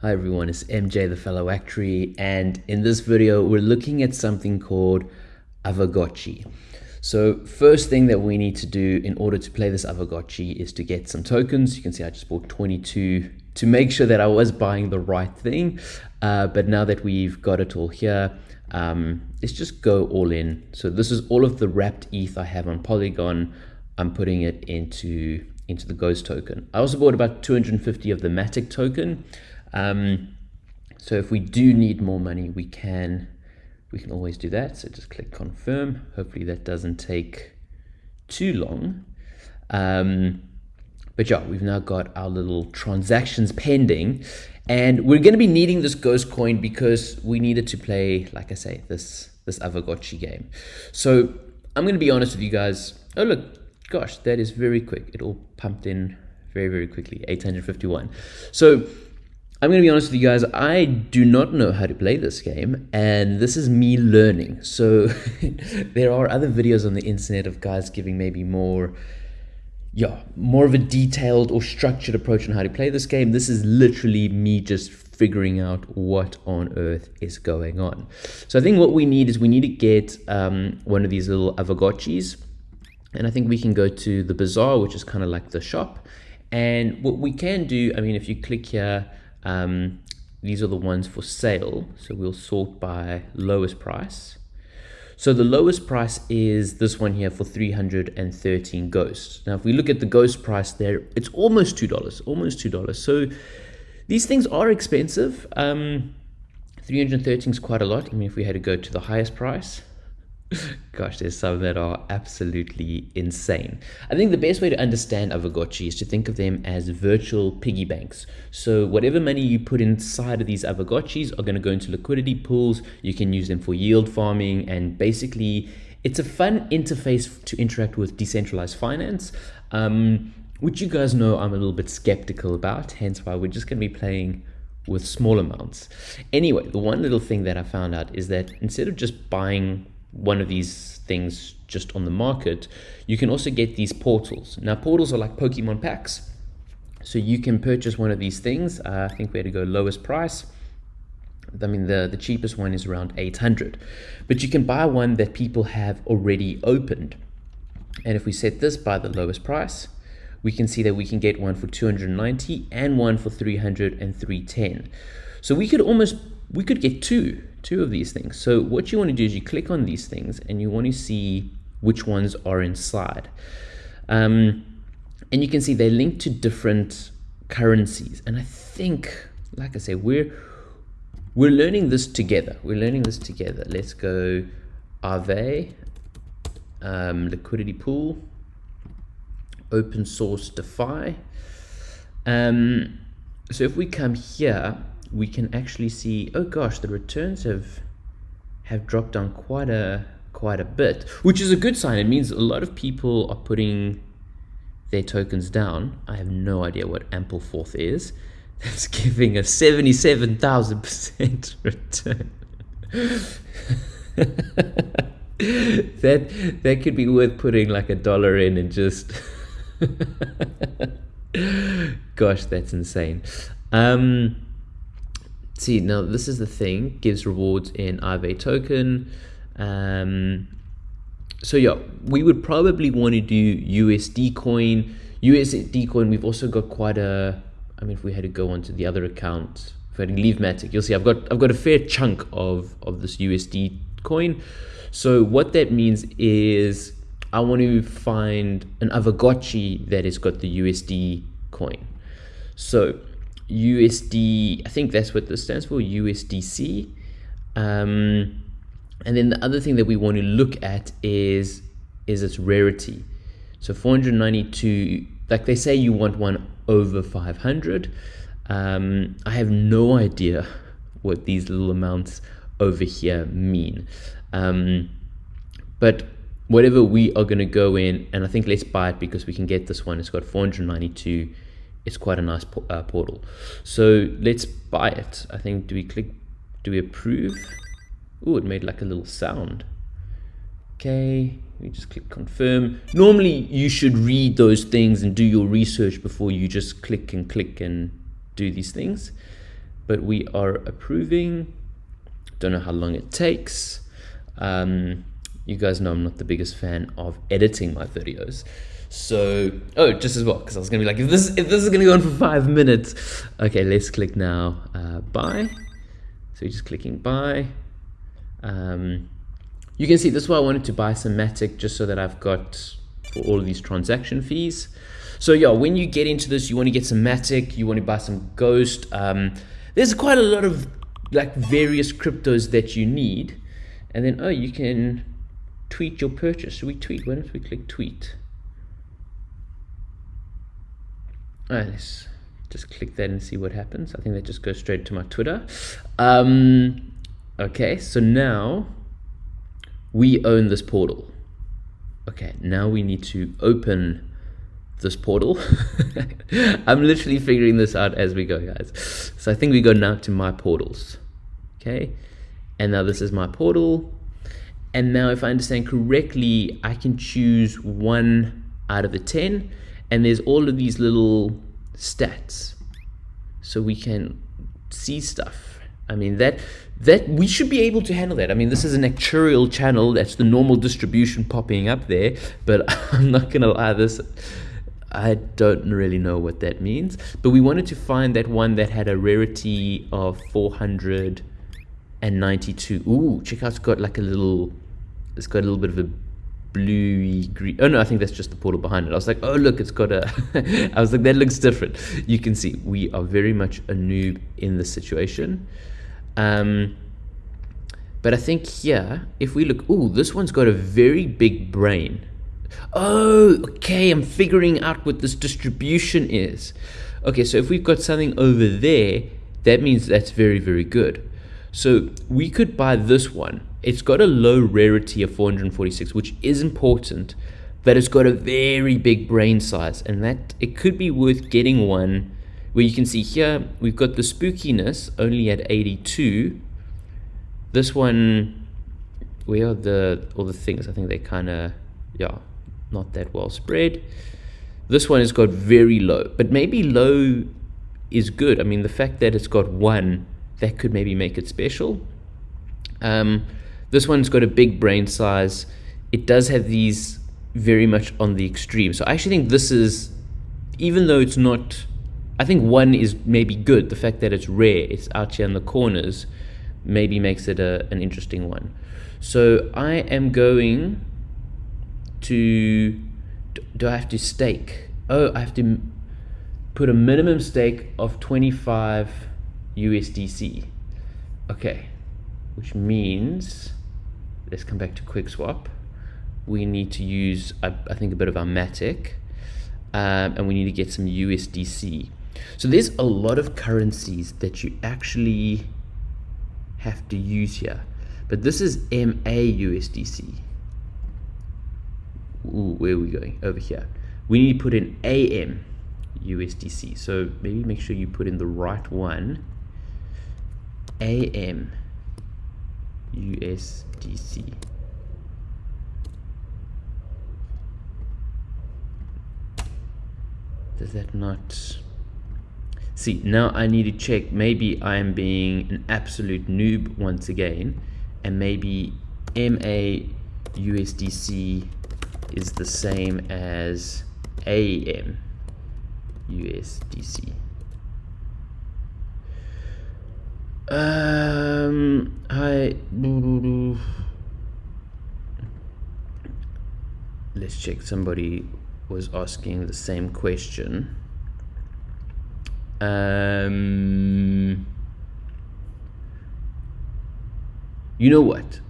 Hi everyone, it's MJ the fellow actuary and in this video we're looking at something called Aavegotchi. So first thing that we need to do in order to play this Aavegotchi is to get some tokens. You can see I just bought 22 to make sure that I was buying the right thing. Uh, but now that we've got it all here, um, let's just go all in. So this is all of the wrapped ETH I have on Polygon. I'm putting it into, into the Ghost token. I also bought about 250 of the Matic token. Um, so if we do need more money, we can we can always do that. So just click confirm. Hopefully that doesn't take too long. Um, but yeah, we've now got our little transactions pending and we're going to be needing this ghost coin because we needed to play, like I say, this, this Aavegotchi game. So I'm going to be honest with you guys. Oh, look, gosh, that is very quick. It all pumped in very, very quickly, 851. So I'm going to be honest with you guys, I do not know how to play this game, and this is me learning. So there are other videos on the internet of guys giving maybe more, yeah, more of a detailed or structured approach on how to play this game. This is literally me just figuring out what on earth is going on. So I think what we need is we need to get um, one of these little Aavegotchis, and I think we can go to the bazaar, which is kind of like the shop. And what we can do, I mean, if you click here, um, these are the ones for sale. So we'll sort by lowest price. So the lowest price is this one here for 313 ghosts. Now, if we look at the ghost price there, it's almost $2, almost $2. So these things are expensive. Um, 313 is quite a lot. I mean, if we had to go to the highest price, Gosh, there's some that are absolutely insane. I think the best way to understand Aavegotchi is to think of them as virtual piggy banks. So whatever money you put inside of these Aavegotchis are going to go into liquidity pools. You can use them for yield farming and basically it's a fun interface to interact with decentralized finance. Um, which you guys know I'm a little bit skeptical about, hence why we're just going to be playing with small amounts. Anyway, the one little thing that I found out is that instead of just buying one of these things just on the market, you can also get these portals. Now, portals are like Pokemon packs. So you can purchase one of these things. Uh, I think we had to go lowest price. I mean, the, the cheapest one is around 800. But you can buy one that people have already opened. And if we set this by the lowest price, we can see that we can get one for 290 and one for 300 and 310. So we could almost, we could get two two of these things. So what you want to do is you click on these things and you want to see which ones are inside. Um, and you can see they link to different currencies. And I think, like I say, we're we're learning this together. We're learning this together. Let's go Aave, um, liquidity pool, open source DeFi. Um, so if we come here we can actually see, oh gosh, the returns have have dropped down quite a quite a bit, which is a good sign. It means a lot of people are putting their tokens down. I have no idea what Ampleforth is. That's giving a 77,000% return. that that could be worth putting like a dollar in and just gosh that's insane um see now this is the thing gives rewards in Aave token. Um, so yeah we would probably want to do USD coin. USD coin we've also got quite a I mean if we had to go onto the other account if I had to leave Matic you'll see I've got I've got a fair chunk of of this USD coin. So what that means is I want to find an Aavegotchi that has got the USD coin. So USD, I think that's what this stands for, USDC. Um, and then the other thing that we want to look at is is its rarity. So 492, like they say you want one over 500. Um, I have no idea what these little amounts over here mean. Um, but whatever we are going to go in, and I think let's buy it because we can get this one. It's got 492 it's quite a nice uh, portal. So let's buy it. I think, do we click, do we approve? Oh, it made like a little sound. Okay, we just click confirm. Normally you should read those things and do your research before you just click and click and do these things. but we are approving. Don't know how long it takes. Um, you guys know I'm not the biggest fan of editing my videos. So, oh, just as well, because I was gonna be like, if this if this is gonna go on for five minutes, okay, let's click now, uh, buy. So you're just clicking buy. Um, you can see this is why I wanted to buy some Matic just so that I've got for all of these transaction fees. So yeah, when you get into this, you want to get some Matic, you want to buy some Ghost. Um, there's quite a lot of like various cryptos that you need. And then, oh, you can tweet your purchase. Should we tweet? Why don't we click tweet? All right, let's just click that and see what happens. I think that just goes straight to my Twitter. Um, okay, so now we own this portal. Okay, now we need to open this portal. I'm literally figuring this out as we go, guys. So I think we go now to my portals. Okay. And now this is my portal. And now if I understand correctly, I can choose one out of the 10. And there's all of these little stats. So we can see stuff. I mean, that that we should be able to handle that. I mean, this is an actuarial channel. That's the normal distribution popping up there. But I'm not going to lie, this I don't really know what that means, but we wanted to find that one that had a rarity of 492. Ooh, check out, it's got like a little, it's got a little bit of a bluey green. Oh no, I think that's just the portal behind it. I was like, oh look, it's got a, I was like, that looks different. You can see we are very much a noob in this situation. Um, but I think here, if we look, oh, this one's got a very big brain. Oh, okay, I'm figuring out what this distribution is. Okay, so if we've got something over there, that means that's very, very good. So we could buy this one. It's got a low rarity of 446, which is important, but it's got a very big brain size, and that it could be worth getting one where you can see here we've got the spookiness only at 82. This one, where are the all the things? I think they kind of yeah not that well spread. This one has got very low, but maybe low is good. I mean, the fact that it's got one, that could maybe make it special. Um, this one's got a big brain size. It does have these very much on the extreme. So I actually think this is, even though it's not, I think one is maybe good. The fact that it's rare, it's out here in the corners, maybe makes it a, an interesting one. So I am going to do I have to stake? Oh, I have to put a minimum stake of 25 USDC. Okay, which means let's come back to QuickSwap. We need to use, I, I think, a bit of our Matic, um, and we need to get some USDC. So there's a lot of currencies that you actually have to use here, but this is MAUSDC ooh, where are we going? Over here. We need to put in AM USDC. So maybe make sure you put in the right one. AM USDC. Does that not... See, now I need to check. Maybe I'm being an absolute noob once again. And maybe MA USDC is the same as AM USDC. Um, I let's check. Somebody was asking the same question. Um, you know what?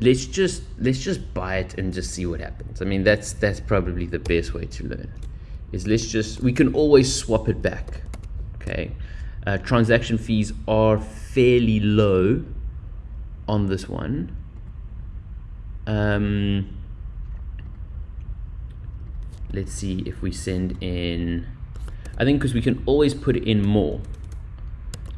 let's just let's just buy it and just see what happens. I mean, that's that's probably the best way to learn. Is let's just we can always swap it back. Okay, uh, transaction fees are fairly low on this one. Um, let's see if we send in. I think because we can always put in more.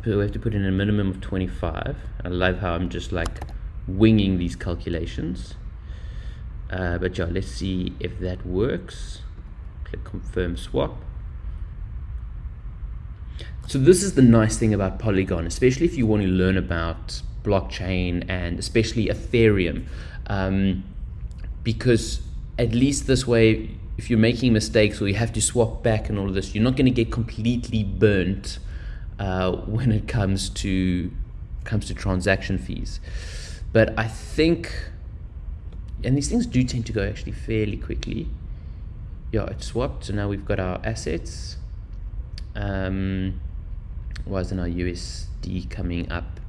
So we have to put in a minimum of 25. I love how I'm just like winging these calculations. Uh, but yeah, let's see if that works. Click confirm swap. So this is the nice thing about Polygon, especially if you want to learn about blockchain and especially Ethereum, um, because at least this way, if you're making mistakes or you have to swap back and all of this, you're not going to get completely burnt uh, when it comes to comes to transaction fees. But I think, and these things do tend to go actually fairly quickly. Yeah, it swapped, so now we've got our assets. Um, why isn't our USD coming up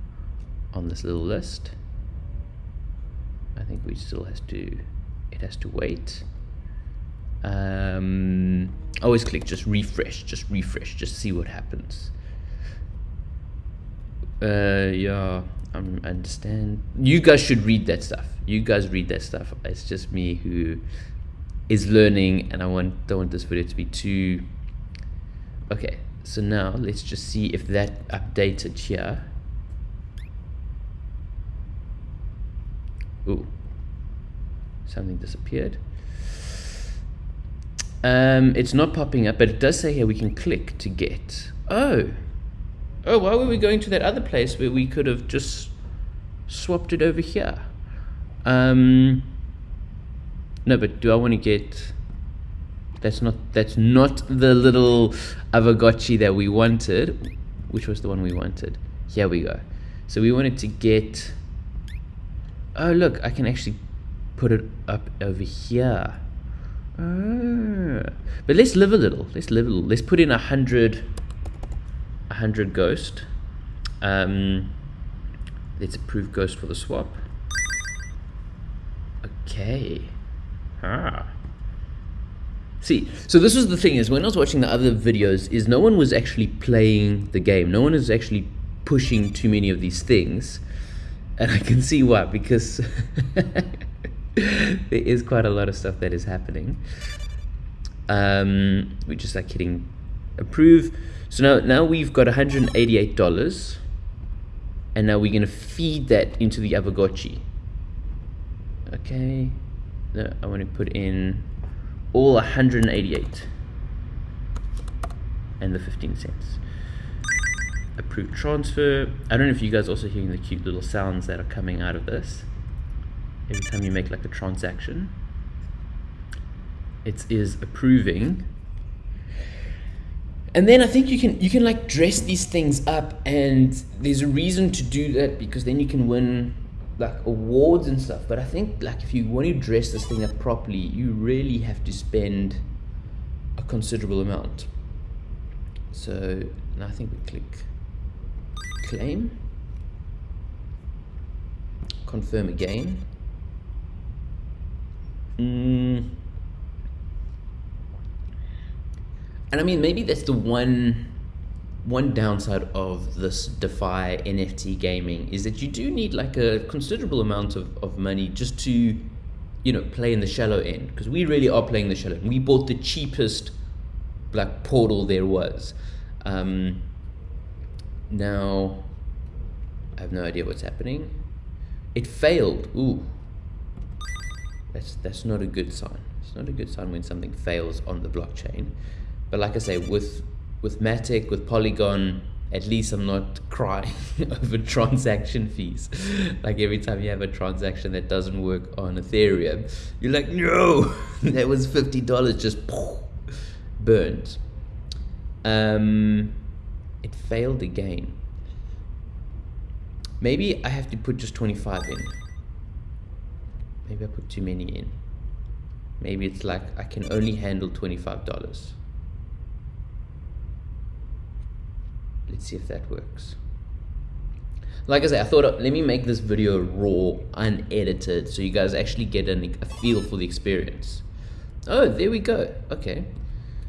on this little list? I think we still has to, it has to wait. Um, always click just refresh, just refresh, just see what happens. Uh, yeah, I understand. You guys should read that stuff. You guys read that stuff. It's just me who is learning, and I want don't want this video to be too. Okay, so now let's just see if that updated here. Ooh, something disappeared. Um, it's not popping up, but it does say here we can click to get. Oh, oh, why were we going to that other place where we could have just swapped it over here? Um, no, but do I want to get? That's not that's not the little Aavegotchi that we wanted. Which was the one we wanted? Here we go. So we wanted to get. Oh look, I can actually put it up over here. Ah. But let's live a little. Let's live a little. Let's put in a hundred. A hundred ghost. Um, let's approve ghost for the swap. Okay. Ah. See, so this was the thing is when I was watching the other videos is no one was actually playing the game. No one is actually pushing too many of these things. And I can see why, because there is quite a lot of stuff that is happening. Um, we just like hitting approve. So now, now we've got $188 and now we're going to feed that into the Aavegotchi. Okay, no, I want to put in all 188 and the 15 cents. approved transfer. I don't know if you guys also hearing the cute little sounds that are coming out of this. Every time you make like a transaction, it is approving. And then I think you can you can like dress these things up and there's a reason to do that because then you can win like awards and stuff. But I think like if you want to dress this thing up properly, you really have to spend a considerable amount. So now I think we click claim, confirm again. Mm. And I mean, maybe that's the one one downside of this DeFi NFT gaming is that you do need like a considerable amount of, of money just to, you know, play in the shallow end. Because we really are playing the shallow end. We bought the cheapest like portal there was. Um, now, I have no idea what's happening. It failed. Ooh. That's, that's not a good sign. It's not a good sign when something fails on the blockchain. But like I say, with with Matic, with Polygon, at least I'm not crying over transaction fees. like every time you have a transaction that doesn't work on Ethereum, you're like, no, that was $50 just burned. Um, it failed again. Maybe I have to put just 25 in. Maybe I put too many in. Maybe it's like I can only handle $25. Let's see if that works. Like I said, I thought, let me make this video raw, unedited, so you guys actually get an, a feel for the experience. Oh, there we go. Okay.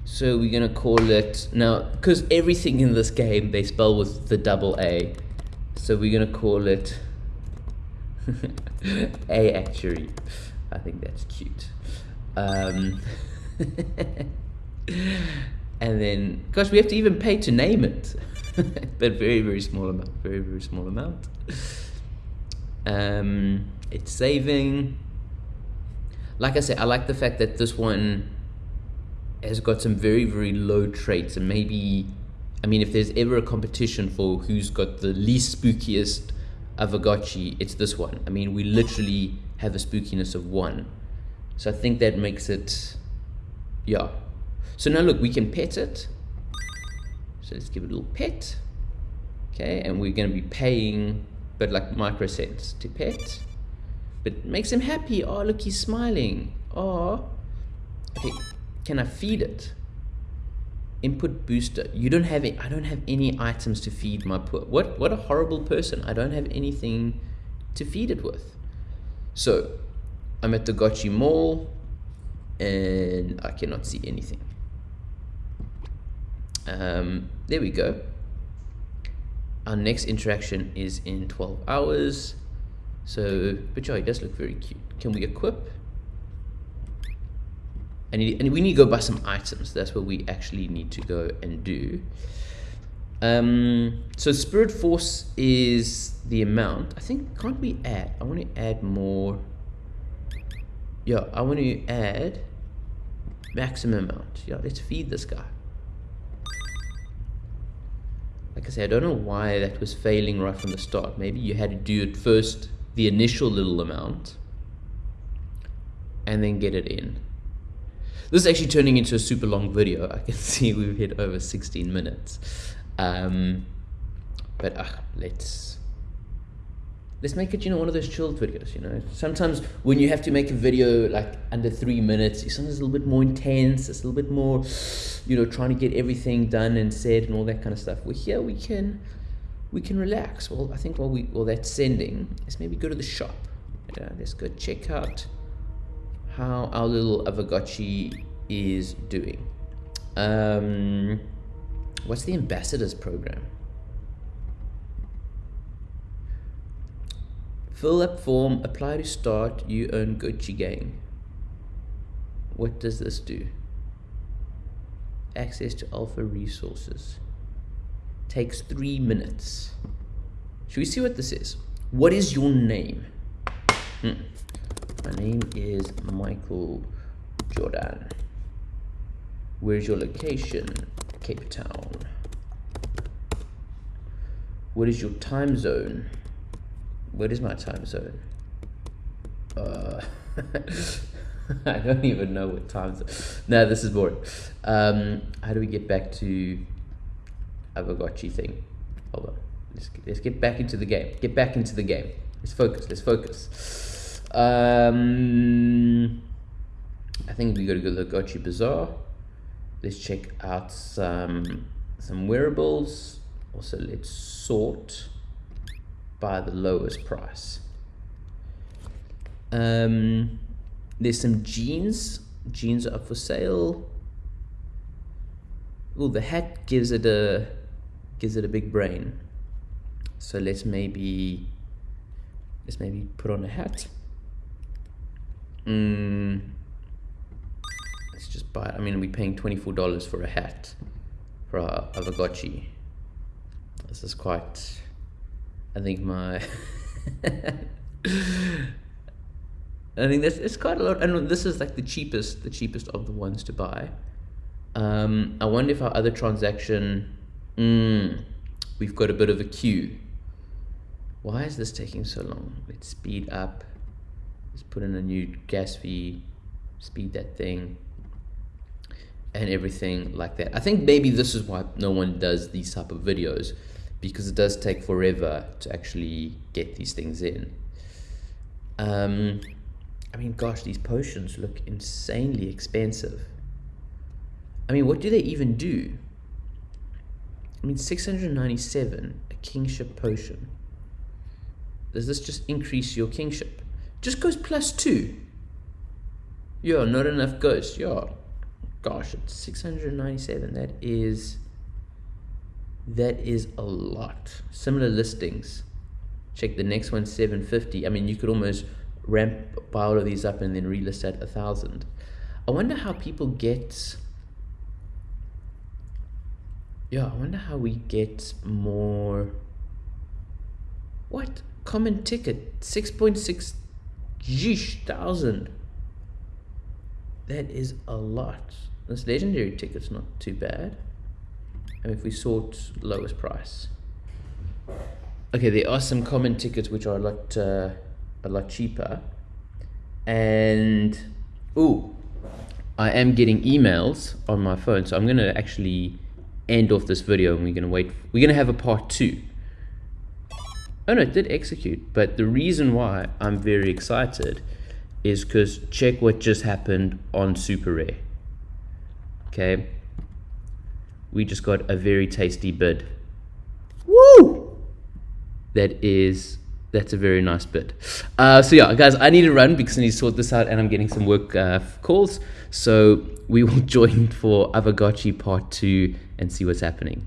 So we're going to call it, now, because everything in this game, they spell with the double A. So we're going to call it A Actuary. I think that's cute. Um, and then, gosh, we have to even pay to name it. but very very small amount very very small amount um, it's saving like I said I like the fact that this one has got some very very low traits and maybe I mean, if there's ever a competition for who's got the least spookiest Aavegotchi, it's this one. I mean, we literally have a spookiness of one. So I think that makes it, yeah. So now look, we can pet it. So let's give it a little pet. Okay, and we're going to be paying, but like microcents to pet. But makes him happy. Oh, look, he's smiling. Oh. Okay, can I feed it? Input booster. You don't have it. I don't have any items to feed my poor. What what a horrible person. I don't have anything to feed it with. So I'm at the Gotchi Mall and I cannot see anything. Um, there we go. Our next interaction is in 12 hours. So, but yeah, it does look very cute. Can we equip? And, and we need to go buy some items. That's what we actually need to go and do. Um, so Spirit Force is the amount. I think, can't we add? I want to add more. Yeah, I want to add maximum amount. Yeah, let's feed this guy. I I don't know why that was failing right from the start. Maybe you had to do it first, the initial little amount, and then get it in. This is actually turning into a super long video. I can see we've hit over 16 minutes. Um, but uh, let's let's make it, you know, one of those chilled videos, you know. Sometimes when you have to make a video like under three minutes, it's sometimes a little bit more intense, it's a little bit more, you know, trying to get everything done and said and all that kind of stuff. Well here we can we can relax. Well I think while we while that's sending, let's maybe go to the shop. Uh, let's go check out how our little Aavegotchi is doing. Um, what's the ambassadors program? Fill up form, apply to start, you earn Gotchi gang. What does this do? Access to alpha resources. Takes three minutes. Should we see what this is? What is your name? Hmm. My name is Michael Jordan. Where's your location? Cape Town. What is your time zone? What is my time zone? Uh, I don't even know what time zone. No, this is boring. Um, how do we get back to Aavegotchi thing? Hold on. Let's, let's get back into the game. Get back into the game. Let's focus. Let's focus. Um, I think we got to go to the Gotchi Bazaar. Let's check out some some wearables. Also, let's sort by the lowest price. Um, there's some jeans. Jeans are up for sale. Oh, the hat gives it a gives it a big brain. So let's maybe let's maybe put on a hat. Mm, let's just buy it. I mean, we're paying $24 for a hat for our Aavegotchi. This is quite, I think my, I think that's it's quite a lot. And this is like the cheapest, the cheapest of the ones to buy. Um, I wonder if our other transaction, mm, we've got a bit of a queue. Why is this taking so long? Let's speed up. Let's put in a new gas fee, speed that thing, and everything like that. I think maybe this is why no one does these type of videos because it does take forever to actually get these things in. Um, I mean, gosh, these potions look insanely expensive. I mean, what do they even do? I mean, 697, a kinship potion. Does this just increase your kinship? just goes plus two. Yeah, not enough ghosts. Yeah, gosh, it's 697. That is, that is a lot. Similar listings. Check the next one, 750. I mean, you could almost ramp buy all of these up and then relist at a thousand. I wonder how people get. Yeah, I wonder how we get more. What? Common ticket, 6.6 Yeesh, thousand. That is a lot. This legendary ticket's not too bad. And if we sort lowest price. Okay, there are some common tickets which are a lot uh, a lot cheaper. And oh, I am getting emails on my phone, so I'm gonna actually end off this video and we're gonna wait. We're gonna have a part two. Oh no, it did execute, but the reason why I'm very excited is because check what just happened on Super Rare. Okay, we just got a very tasty bid. Woo! That is that's a very nice bit. Uh, so yeah, guys, I need to run because I need to sort this out, and I'm getting some work uh, calls. So we will join for Aavegotchi part two and see what's happening.